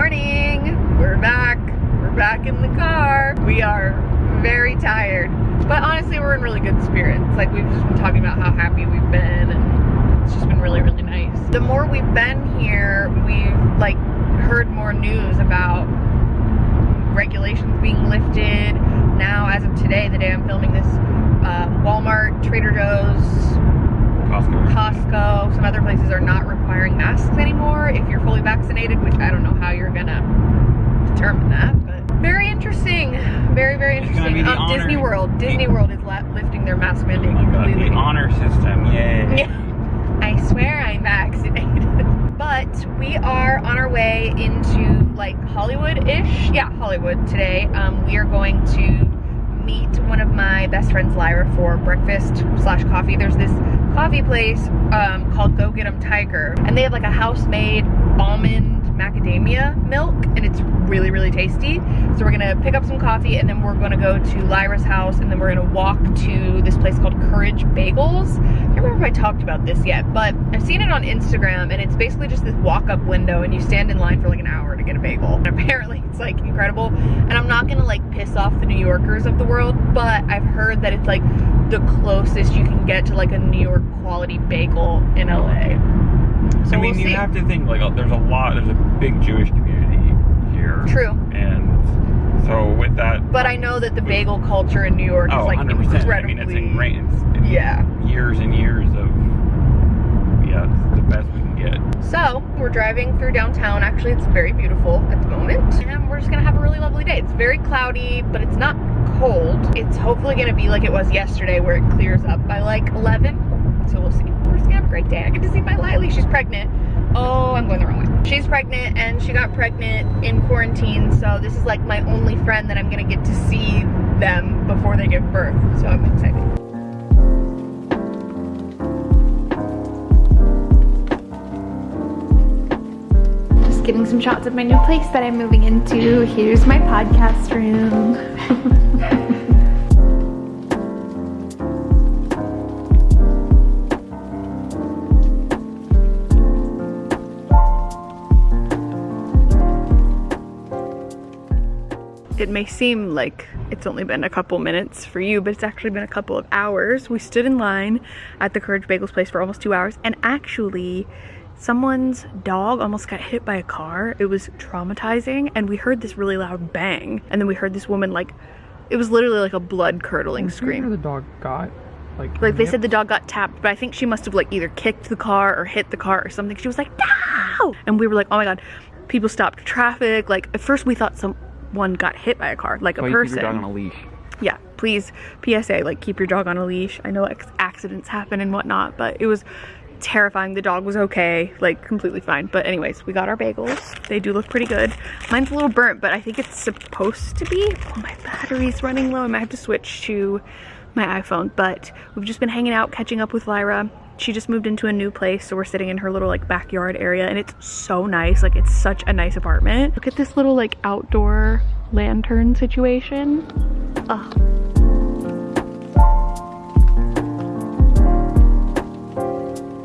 morning. We're back. We're back in the car. We are very tired. But honestly, we're in really good spirits. Like we've just been talking about how happy we've been and it's just been really, really nice. The more we've been here, we've like heard more news about regulations being lifted. Now, as of today, the day I'm filming this, um, Walmart, Trader Joe's, Costco. Costco, some other places are not requiring masks anymore if fully vaccinated, which I don't know how you're gonna determine that, but very interesting. Very, very interesting. the Um, Disney World. Disney World is lifting their mask mandate Oh God, completely. the honor system, yay. Yeah. I swear I'm vaccinated. but we are on our way into like Hollywood-ish. Yeah, Hollywood today. Um, we are going to meet one of my best friends, Lyra, for breakfast slash coffee. There's this coffee place um, called Go Get 'em Tiger. And they have like a house-made almond macadamia milk and it's really, really tasty. So we're gonna pick up some coffee and then we're gonna go to Lyra's house and then we're gonna walk to this place called Courage Bagels. I can't remember if I talked about this yet, but I've seen it on Instagram and it's basically just this walk-up window and you stand in line for like an hour to get a bagel. And apparently it's like incredible. And I'm not gonna like piss off the New Yorkers of the world, but I've heard that it's like the closest you can get to like a New York quality bagel in LA. So I mean, we'll you see. have to think like uh, there's a lot. There's a big Jewish community here. True. And so with that. But I know that the bagel culture in New York Oh, is like 100 percent. I mean, it's ingrained. It's Yeah. Years and years of. Yeah, it's the best we can get. So we're driving through downtown. Actually, it's very beautiful at the moment. And we're just gonna have a really lovely day. It's very cloudy, but it's not cold. It's hopefully gonna be like it was yesterday where it clears up by like 11. So we'll see. We're just gonna have a great day. I get to see my Lily. She's pregnant. Oh, I'm going the wrong way. She's pregnant and she got pregnant in quarantine. So this is like my only friend that I'm gonna get to see them before they give birth. So I'm excited. Just getting some shots of my new place that I'm moving into. Here's my podcast room. It may seem like it's only been a couple minutes for you, but it's actually been a couple of hours. We stood in line at the Courage Bagels place for almost two hours, and actually, someone's dog almost got hit by a car. It was traumatizing, and we heard this really loud bang, and then we heard this woman like, it was literally like a blood curdling scream. the dog got like. Like they said the dog got tapped, but I think she must have like either kicked the car or hit the car or something. She was like, no! And we were like, oh my god. People stopped traffic. Like at first we thought someone got hit by a car, like a you keep person. your dog on a leash. yeah, please, PSA, like keep your dog on a leash. I know accidents happen and whatnot, but it was terrifying. The dog was okay, like completely fine. But anyways, we got our bagels. They do look pretty good. Mine's a little burnt, but I think it's supposed to be. Oh, my battery's running low. I might have to switch to my iPhone. But we've just been hanging out, catching up with Lyra. She just moved into a new place, so we're sitting in her little like backyard area, and it's so nice. Like it's such a nice apartment. Look at this little like outdoor lantern situation.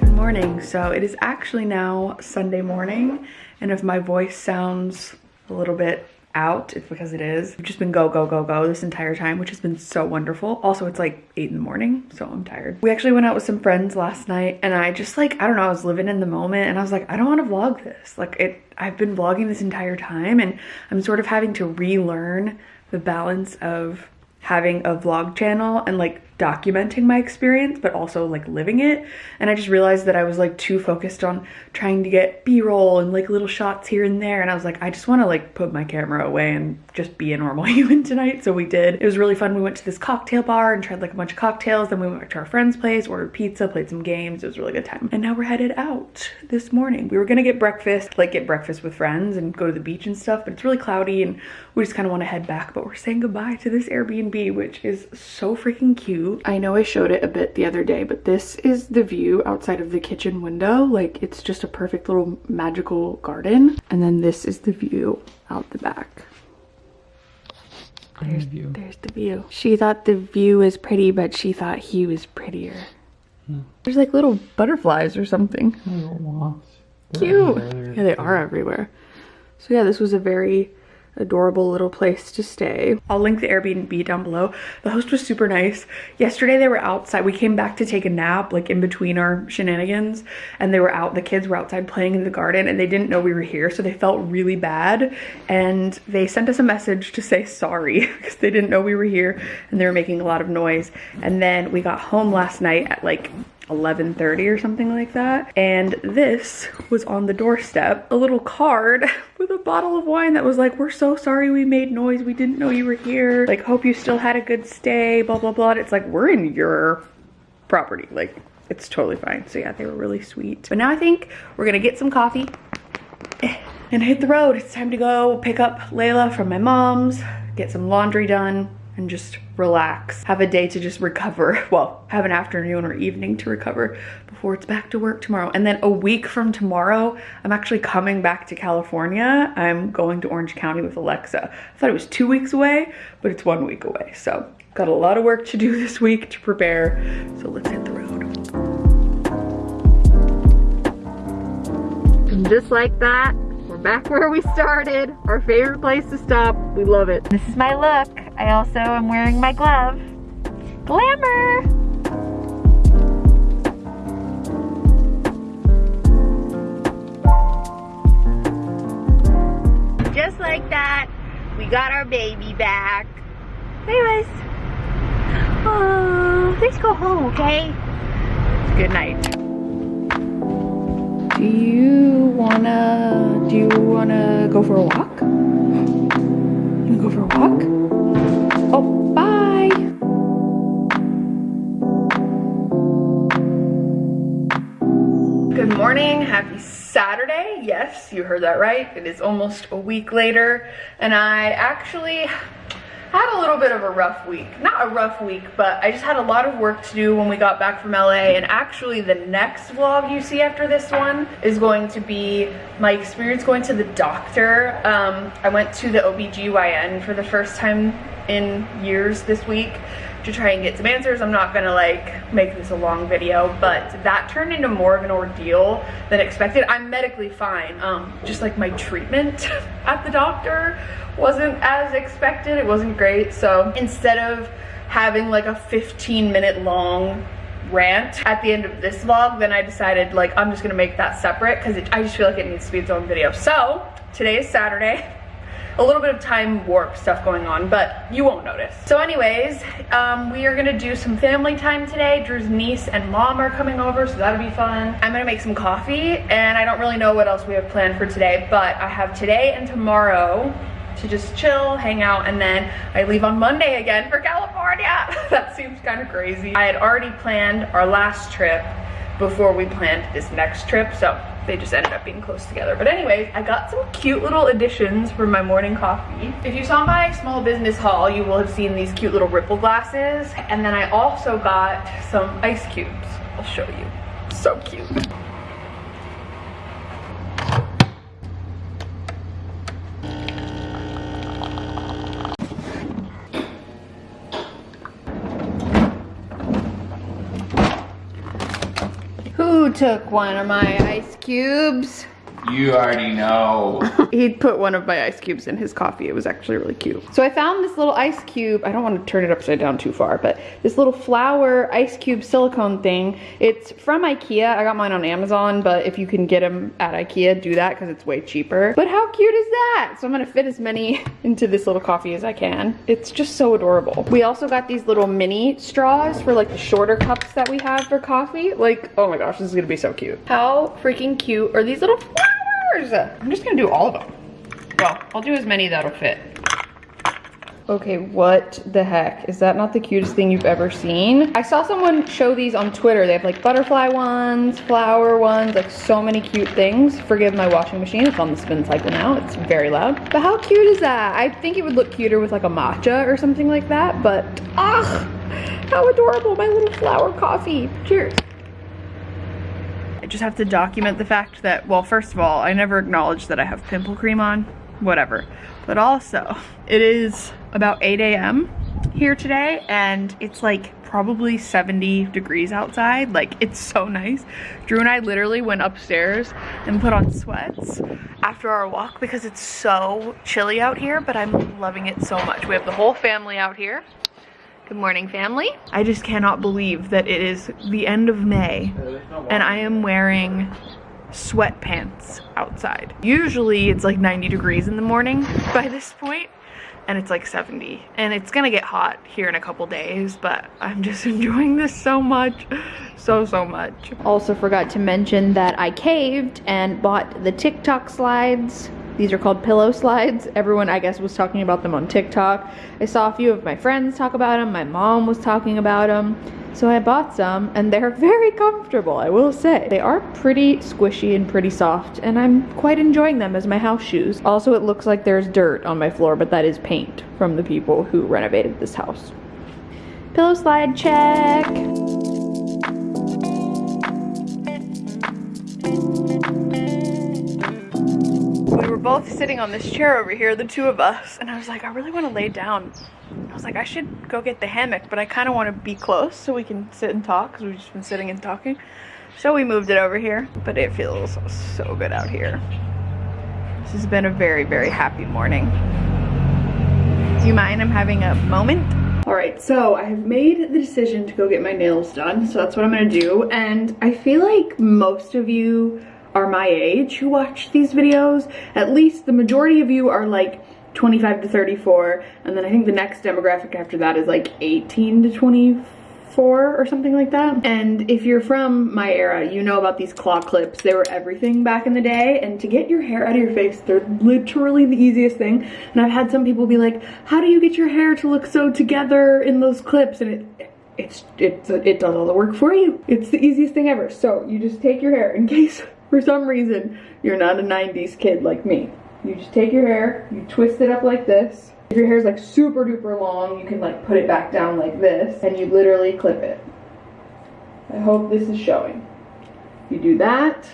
Good morning. So it is actually now Sunday morning, and if my voice sounds a little bit out, it's because it is. We've just been go, go, go, go this entire time, which has been so wonderful. Also, it's like 8 in the morning, so I'm tired. We actually went out with some friends last night, and I just like, I don't know, I was living in the moment, and I was like, I don't want to vlog this. Like, it, I've been vlogging this entire time, and I'm sort of having to relearn the balance of having a vlog channel and like documenting my experience but also like living it. And I just realized that I was like too focused on trying to get b-roll and like little shots here and there. And I was like I just want to like put my camera away and just be a normal human tonight. So we did. It was really fun. We went to this cocktail bar and tried like a bunch of cocktails. Then we went to our friend's place ordered pizza played some games. It was a really good time. And now we're headed out this morning. We were gonna get breakfast like get breakfast with friends and go to the beach and stuff but it's really cloudy and we just kind of want to head back. But we're saying goodbye to this Airbnb which is so freaking cute I know I showed it a bit the other day but this is the view outside of the kitchen window. Like it's just a perfect little magical garden. And then this is the view out the back. There's view. there's the view. She thought the view was pretty but she thought he was prettier. There's like little butterflies or something. Cute. Yeah they are everywhere. So yeah, this was a very adorable little place to stay. I'll link the Airbnb down below. The host was super nice. Yesterday they were outside. We came back to take a nap like in between our shenanigans and they were out, the kids were outside playing in the garden and they didn't know we were here so they felt really bad and they sent us a message to say sorry because they didn't know we were here and they were making a lot of noise. And then we got home last night at like 11.30 or something like that. And this was on the doorstep, a little card with a bottle of wine that was like, we're so sorry we made noise. We didn't know you were here. Like, hope you still had a good stay, blah, blah, blah. It's like, we're in your property. Like, it's totally fine. So yeah, they were really sweet. But now I think we're gonna get some coffee and hit the road. It's time to go pick up Layla from my mom's, get some laundry done, and just relax. Have a day to just recover. Well, have an afternoon or evening to recover before it's back to work tomorrow. And then a week from tomorrow, I'm actually coming back to California. I'm going to Orange County with Alexa. I thought it was two weeks away, but it's one week away. So got a lot of work to do this week to prepare. So let's hit the road. And just like that, we're back where we started. Our favorite place to stop. We love it. This is my look. I also am wearing my glove. Glamour! Just like that, we got our baby back. Anyways, oh, let's go home, okay? Good night. Do you wanna, do you wanna go for a walk? Go for a walk? Oh, bye. Good morning, happy Saturday. Yes, you heard that right. It is almost a week later and I actually had a little bit of a rough week. Not a rough week, but I just had a lot of work to do when we got back from LA. And actually the next vlog you see after this one is going to be my experience going to the doctor. Um, I went to the OBGYN for the first time in years this week to try and get some answers. I'm not gonna like make this a long video, but that turned into more of an ordeal than expected. I'm medically fine. Um, just like my treatment at the doctor wasn't as expected. It wasn't great. So instead of having like a 15 minute long rant at the end of this vlog, then I decided like I'm just gonna make that separate because I just feel like it needs to be its own video. So today is Saturday a little bit of time warp stuff going on, but you won't notice. So anyways, um, we are gonna do some family time today. Drew's niece and mom are coming over, so that'll be fun. I'm gonna make some coffee, and I don't really know what else we have planned for today, but I have today and tomorrow to just chill, hang out, and then I leave on Monday again for California. that seems kind of crazy. I had already planned our last trip before we planned this next trip, so they just ended up being close together. But anyways, I got some cute little additions for my morning coffee. If you saw my small business haul, you will have seen these cute little ripple glasses. And then I also got some ice cubes. I'll show you. So cute. Who took one of my ice cubes? You already know. He'd put one of my ice cubes in his coffee. It was actually really cute. So I found this little ice cube. I don't want to turn it upside down too far, but this little flower ice cube silicone thing. It's from Ikea. I got mine on Amazon, but if you can get them at Ikea, do that because it's way cheaper. But how cute is that? So I'm gonna fit as many into this little coffee as I can. It's just so adorable. We also got these little mini straws for like the shorter cups that we have for coffee. Like, oh my gosh, this is gonna be so cute. How freaking cute are these little flowers? I'm just gonna do all of them. Well, I'll do as many that'll fit. Okay, what the heck? Is that not the cutest thing you've ever seen? I saw someone show these on Twitter. They have like butterfly ones, flower ones, like so many cute things. Forgive my washing machine, it's on the spin cycle now. It's very loud. But how cute is that? I think it would look cuter with like a matcha or something like that, but ah, how adorable, my little flower coffee. Cheers. I just have to document the fact that, well, first of all, I never acknowledged that I have pimple cream on, whatever. But also, it is about 8 a.m. here today, and it's like probably 70 degrees outside. Like it's so nice. Drew and I literally went upstairs and put on sweats after our walk because it's so chilly out here, but I'm loving it so much. We have the whole family out here. Good morning, family. I just cannot believe that it is the end of May and I am wearing sweatpants outside. Usually it's like 90 degrees in the morning by this point and it's like 70 and it's gonna get hot here in a couple days but I'm just enjoying this so much so so much Also forgot to mention that I caved and bought the TikTok slides. These are called pillow slides. Everyone, I guess, was talking about them on TikTok. I saw a few of my friends talk about them. My mom was talking about them. So I bought some and they're very comfortable, I will say. They are pretty squishy and pretty soft and I'm quite enjoying them as my house shoes. Also, it looks like there's dirt on my floor, but that is paint from the people who renovated this house. Pillow slide check. Both sitting on this chair over here the two of us. And I was like I really want to lay down. I was like I should go get the hammock but I kind of want to be close so we can sit and talk because we've just been sitting and talking. So we moved it over here but it feels so good out here. This has been a very very happy morning. Do you mind I'm having a moment? All right, so I have made the decision to go get my nails done, so that's what I'm gonna do. And I feel like most of you are my age who watch these videos. At least the majority of you are like 25 to 34, and then I think the next demographic after that is like 18 to 24 or something like that. And if you're from my era, you know about these claw clips. They were everything back in the day, and to get your hair out of your face, they're literally the easiest thing. And I've had some people be like, how do you get your hair to look so together in those clips? And it, it's, it's, it does all the work for you. It's the easiest thing ever. So you just take your hair in case for some reason you're not a 90s kid like me. You just take your hair, you twist it up like this. If your hair is like super duper long, you can like put it back down like this and you literally clip it. I hope this is showing. You do that,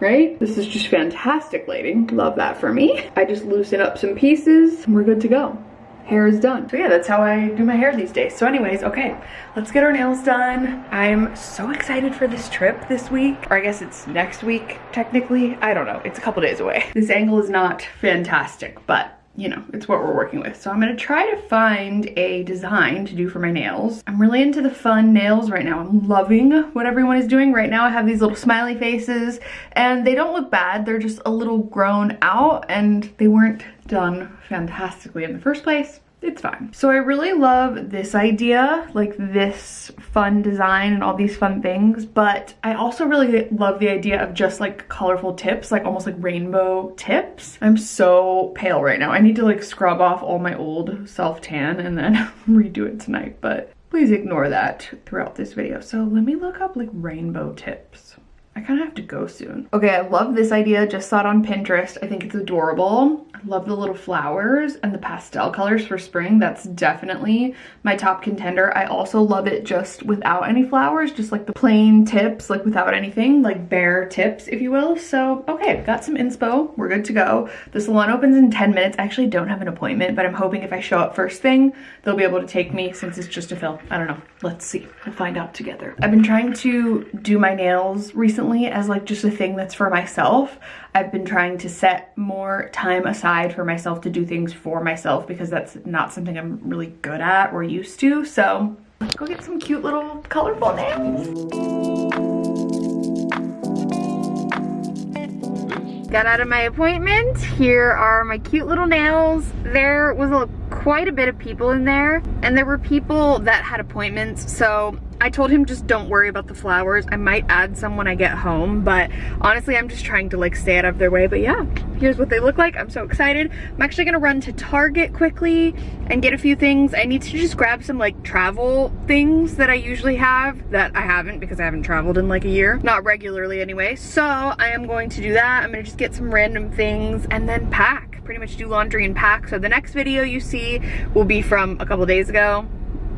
right? This is just fantastic lighting. Love that for me. I just loosen up some pieces and we're good to go hair is done. So yeah, that's how I do my hair these days. So anyways, okay, let's get our nails done. I'm so excited for this trip this week, or I guess it's next week, technically. I don't know, it's a couple days away. This angle is not fantastic, but you know, it's what we're working with. So I'm gonna try to find a design to do for my nails. I'm really into the fun nails right now. I'm loving what everyone is doing. Right now I have these little smiley faces and they don't look bad. They're just a little grown out and they weren't done fantastically in the first place it's fine. So I really love this idea, like this fun design and all these fun things, but I also really love the idea of just like colorful tips, like almost like rainbow tips. I'm so pale right now. I need to like scrub off all my old self-tan and then redo it tonight, but please ignore that throughout this video. So let me look up like rainbow tips. I kind of have to go soon. Okay, I love this idea. Just saw it on Pinterest. I think it's adorable. Love the little flowers and the pastel colors for spring. That's definitely my top contender. I also love it just without any flowers, just like the plain tips, like without anything, like bare tips, if you will. So, okay, got some inspo. We're good to go. The salon opens in 10 minutes. I actually don't have an appointment, but I'm hoping if I show up first thing, they'll be able to take me since it's just a fill. I don't know. Let's see. We'll find out together. I've been trying to do my nails recently as like just a thing that's for myself. I've been trying to set more time aside for myself to do things for myself because that's not something I'm really good at or used to. So let's go get some cute little colorful nails. Got out of my appointment. Here are my cute little nails. There was a, quite a bit of people in there and there were people that had appointments. So I told him just don't worry about the flowers. I might add some when I get home, but honestly, I'm just trying to like stay out of their way. But yeah, here's what they look like. I'm so excited. I'm actually gonna run to Target quickly and get a few things. I need to just grab some like travel things that I usually have that I haven't because I haven't traveled in like a year. Not regularly anyway. So I am going to do that. I'm gonna just get some random things and then pack. Pretty much do laundry and pack. So the next video you see will be from a couple days ago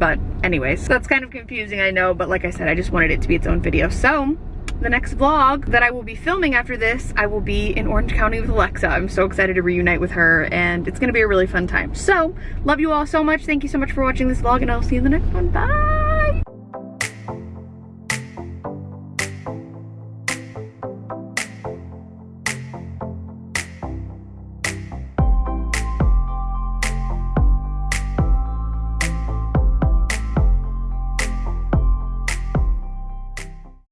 but anyways, that's kind of confusing, I know, but like I said, I just wanted it to be its own video. So the next vlog that I will be filming after this, I will be in Orange County with Alexa. I'm so excited to reunite with her and it's gonna be a really fun time. So, love you all so much. Thank you so much for watching this vlog and I'll see you in the next one. Bye!